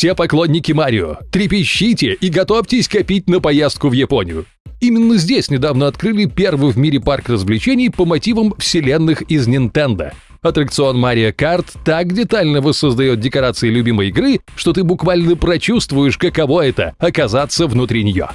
все поклонники Марио, трепещите и готовьтесь копить на поездку в Японию. Именно здесь недавно открыли первый в мире парк развлечений по мотивам вселенных из Nintendo. Аттракцион Mario Kart так детально воссоздает декорации любимой игры, что ты буквально прочувствуешь, каково это – оказаться внутри нее.